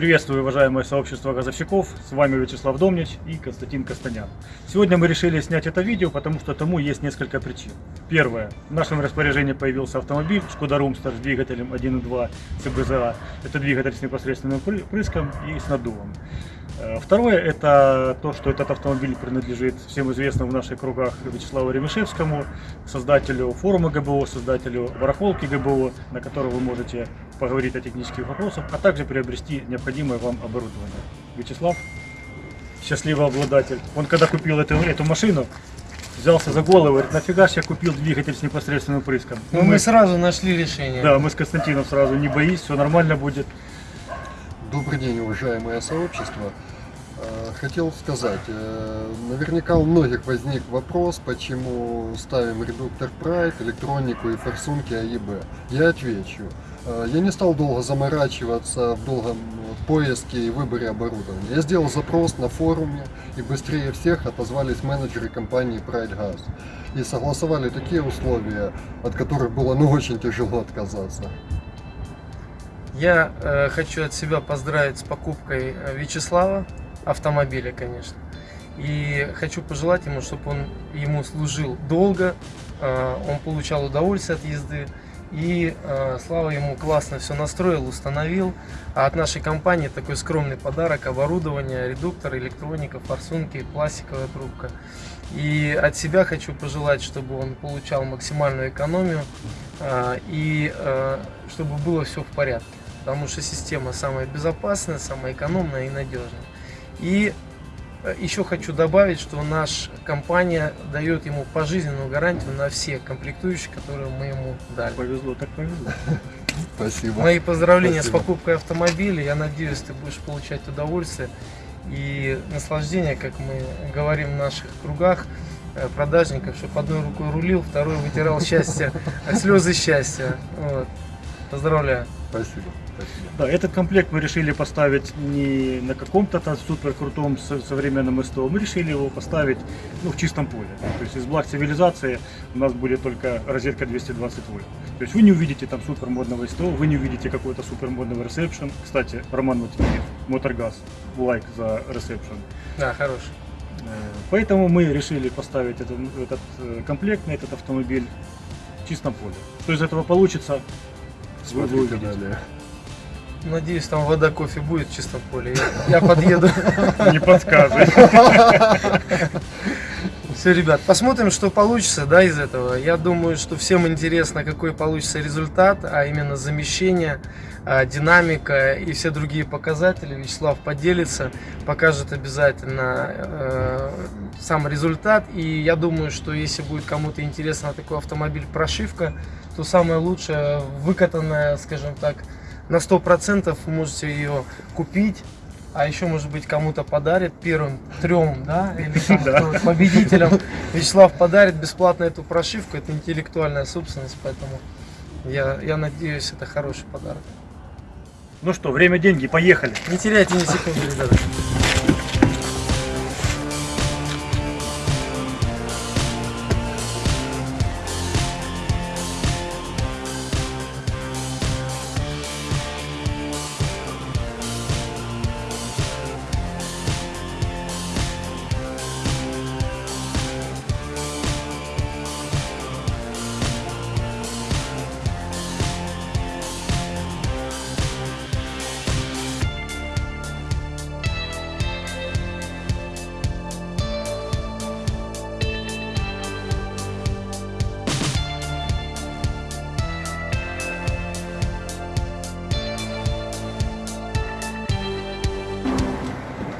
Приветствую, уважаемое сообщество газовщиков. С вами Вячеслав Домнич и Константин Костанян. Сегодня мы решили снять это видео, потому что тому есть несколько причин. Первое. В нашем распоряжении появился автомобиль Шкода Румстер с двигателем 1.2 ЦБЗА. Это двигатель с непосредственным прыском и с наддувом. Э, второе, это то, что этот автомобиль принадлежит всем известному в наших кругах Вячеславу Ремешевскому, создателю форума ГБО, создателю барахолки ГБО, на котором вы можете поговорить о технических вопросах, а также приобрести необходимое вам оборудование. Вячеслав, счастливый обладатель, он когда купил эту, эту машину, взялся за голову, говорит, нафига ж я купил двигатель с непосредственным прыском. Ну, мы, мы сразу нашли решение. Да, мы с Константином сразу, не боись, все нормально будет. Добрый день, уважаемое сообщество. Э, хотел сказать, э, наверняка у многих возник вопрос, почему ставим редуктор Pride, электронику и форсунки АЕБ. Я отвечу. Э, я не стал долго заморачиваться в долгом поиске и выборе оборудования. Я сделал запрос на форуме и быстрее всех отозвались менеджеры компании Pride Gas. И согласовали такие условия, от которых было ну очень тяжело отказаться. Я э, хочу от себя поздравить с покупкой э, Вячеслава, автомобиля, конечно. И хочу пожелать ему, чтобы он ему служил долго, э, он получал удовольствие от езды. И э, Слава ему классно все настроил, установил. А от нашей компании такой скромный подарок, оборудование, редуктор, электроника, форсунки, пластиковая трубка. И от себя хочу пожелать, чтобы он получал максимальную экономию э, и чтобы было все в порядке потому что система самая безопасная, самая экономная и надежная. И э, еще хочу добавить, что наша компания дает ему пожизненную гарантию на все комплектующие, которые мы ему дали. Повезло, так повезло. Спасибо. Мои поздравления Спасибо. с покупкой автомобиля. Я надеюсь, ты будешь получать удовольствие и наслаждение, как мы говорим в наших кругах э, продажников, чтобы одной рукой рулил, второй вытирал счастье, слезы счастья. Вот. Поздравляю. Спасибо. Спасибо. Да, этот комплект мы решили поставить не на каком-то там супер крутом современном СТО, мы решили его поставить ну, в чистом поле. То есть из благ цивилизации у нас будет только розетка 220 вольт. То есть вы не увидите там супер модного СТО, вы не увидите какой-то супер модного ресепшн. Кстати, Роман Матвеев, Моторгаз, лайк за ресепшн. Да, хороший. Э, поэтому мы решили поставить этот, этот э, комплект на этот автомобиль в чистом поле. Что из этого получится, Смотрите далее. Надеюсь, там вода, кофе будет в чистом поле. Я, я подъеду. Не подсказывай. Все, ребят, посмотрим, что получится да, из этого. Я думаю, что всем интересно, какой получится результат, а именно замещение, а, динамика и все другие показатели. Вячеслав поделится, покажет обязательно э, сам результат. И я думаю, что если будет кому-то интересно такой автомобиль прошивка, то самое лучшее, выкатанная, скажем так, на 100% можете ее купить. А еще, может быть, кому-то подарит первым трем, да, или там, да. победителям. Вячеслав подарит бесплатно эту прошивку, это интеллектуальная собственность, поэтому я, я надеюсь, это хороший подарок. Ну что, время, деньги, поехали. Не теряйте ни секунды, ребята.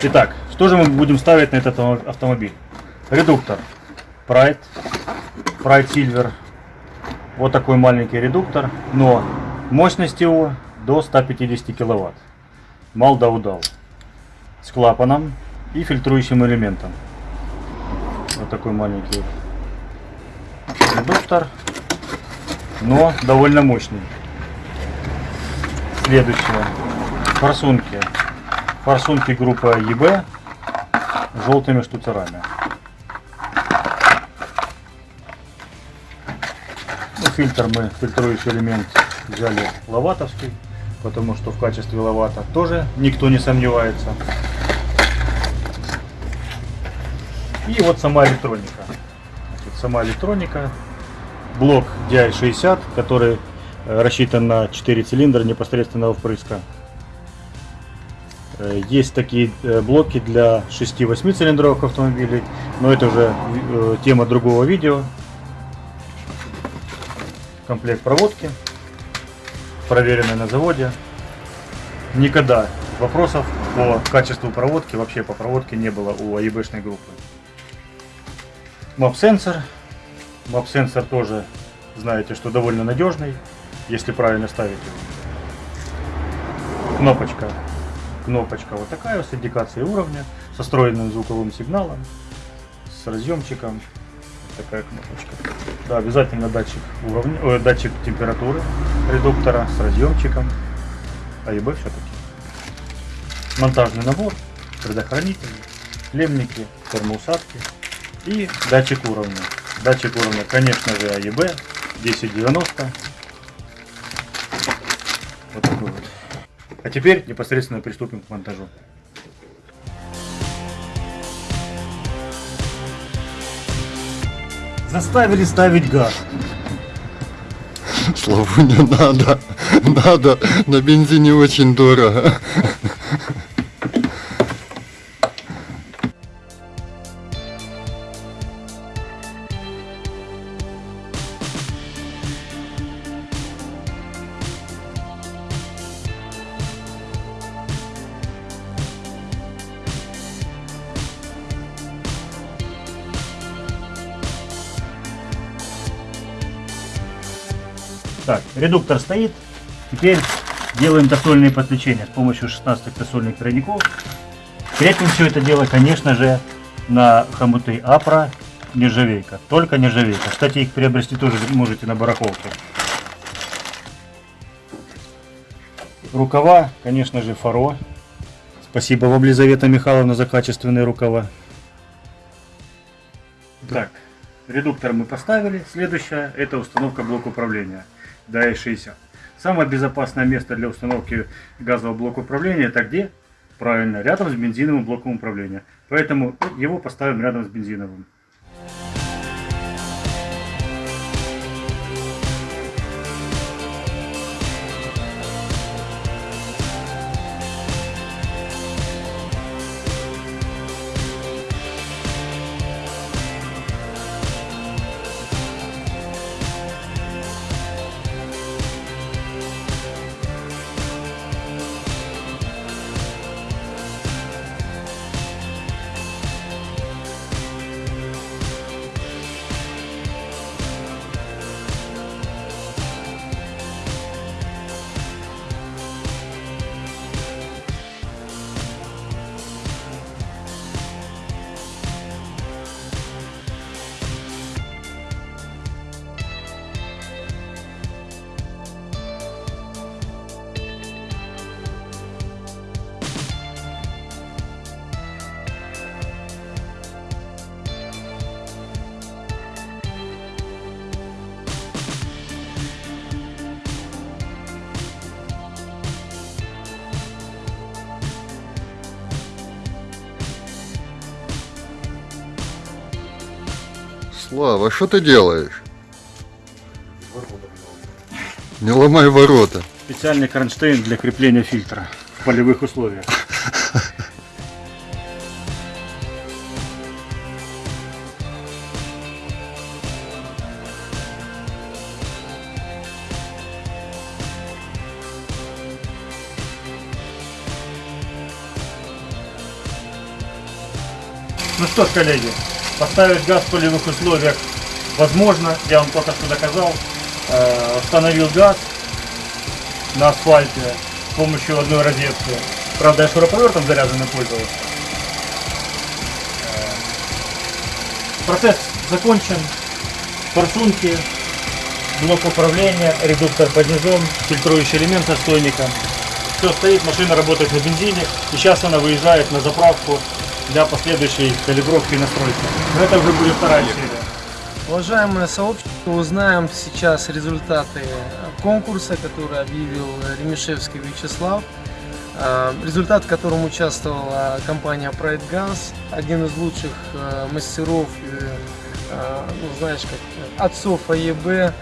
Итак, что же мы будем ставить на этот автомобиль? Редуктор Pride, Pride Silver. Вот такой маленький редуктор, но мощность его до 150 киловатт. Мал да удал. С клапаном и фильтрующим элементом. Вот такой маленький редуктор, но довольно мощный. Следующее. Форсунки форсунки группы ЕБ желтыми штуцерами. Ну, фильтр мы, фильтрующий элемент взяли лаватовский. потому что в качестве ловата тоже никто не сомневается. И вот сама электроника. Значит, сама электроника. Блок DI60, который э, рассчитан на 4 цилиндра непосредственного впрыска. Э, Есть такие э, блоки для 6-8 цилиндровых автомобилей, но это уже э, тема другого видео. Комплект проводки, проверенный на заводе. Никогда вопросов по качеству проводки, вообще по проводке не было у АЕБшной группы. Мап-сенсор. Мап-сенсор тоже знаете, что довольно надежный, если правильно ставить его. Кнопочка. Кнопочка вот такая с индикацией уровня, со встроенным звуковым сигналом, с разъемчиком. Вот такая кнопочка. Да, обязательно датчик уровня, э, датчик температуры редуктора с разъемчиком. АЕБ все-таки. Монтажный набор, предохранители, клемники, термоусадки и датчик уровня. Датчик уровня, конечно же, АЕБ 1090. Вот такой. А теперь непосредственно приступим к монтажу. Заставили ставить газ. Славу не надо. Надо. На бензине очень дорого. Так, редуктор стоит. Теперь делаем досольные подключения с помощью 16 досольных тройников. Крепим все это дело, конечно же, на хомуты Апра нержавейка. Только нержавейка. Кстати, их приобрести тоже можете на барахолке. Рукава, конечно же, Фаро. Спасибо вам, Лизавета Михайловна, за качественные рукава. Так, редуктор мы поставили. Следующее это установка блока управления DI60. Самое безопасное место для установки газового блока управления это где? Правильно, рядом с бензиновым блоком управления. Поэтому его поставим рядом с бензиновым. Слава, что ты делаешь? Не ломай ворота. Специальный кронштейн для крепления фильтра в полевых условиях. Ну что ж, коллеги, поставить газ в полевых условиях возможно. Я вам только что доказал. Э, Установил газ на асфальте с помощью одной розетки. Правда, я шуруповертом заряженным пользовался. Э, Процесс закончен. Форсунки, блок управления, редуктор поднижен, фильтрующий элемент со стойником. Все стоит, машина работает на бензине. И сейчас она выезжает на заправку для последующей калибровки и настройки. Но это уже будет вторая серия. Уважаемое сообщество, узнаем сейчас результаты конкурса, который объявил Ремишевский Вячеслав, э, результат в котором участвовала компания Pride Guns, один из лучших э, мастеров, э, ну знаешь, как отцов АЕБ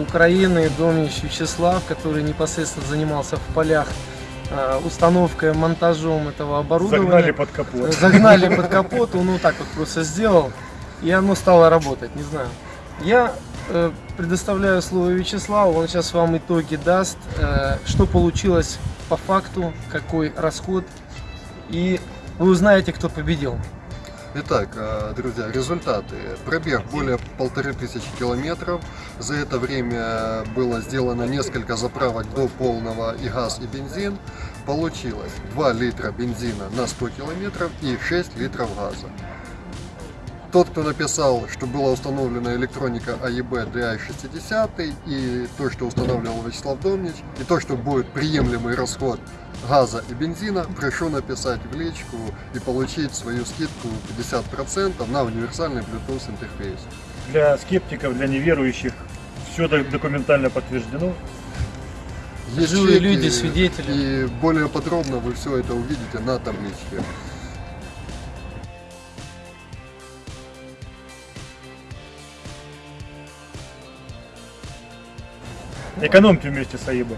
Украины, Домнич Вячеслав, который непосредственно занимался в полях установкой, монтажом этого оборудования. Загнали под капот. Загнали под капот, он вот так вот просто сделал, и оно стало работать, не знаю. Я э, предоставляю слово Вячеславу, он сейчас вам итоги даст, э, что получилось по факту, какой расход, и вы узнаете, кто победил. Итак, э, друзья, результаты. Пробег более полторы тысячи километров. За это время было сделано несколько заправок до полного и газ, и бензин. Получилось 2 литра бензина на 100 километров и 6 литров газа. Тот, кто написал, что была установлена электроника А AEB DI60 и то, что устанавливал Вячеслав Домнич, и то, что будет приемлемый расход газа и бензина, прошу написать в личку и получить свою скидку 50% на универсальный Bluetooth интерфейс. Для скептиков, для неверующих все документально подтверждено. Есть Живые люди, свидетели. И более подробно вы все это увидите на табличке. Экономьте вместе с АИБ.